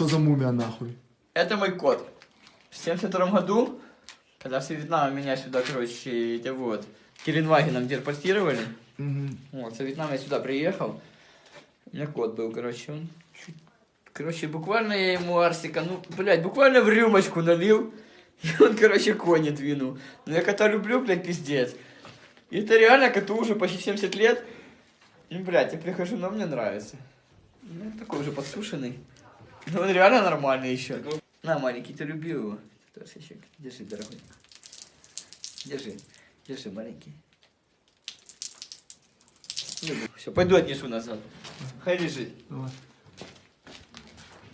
Что за мумия нахуй? Это мой кот. В 72 году, когда с Вьетнама меня сюда, короче, эти вот, Керенвагеном депортировали, Мгм. вот, со Вьетнама я сюда приехал, у меня кот был, короче, он Короче, буквально я ему Арсика, ну, блядь, буквально в рюмочку налил, и он, короче, кони двинул. Но я кота люблю, блядь, пиздец. И это реально коту уже почти 70 лет. И, блядь, я прихожу, но мне нравится. Ну, такой уже подсушенный. Но он реально нормальный еще. На, маленький, ты любил его. Торсичек, держи, дорогой. Держи, держи, маленький. Все, пойду отнесу назад. Хай лежит. Давай.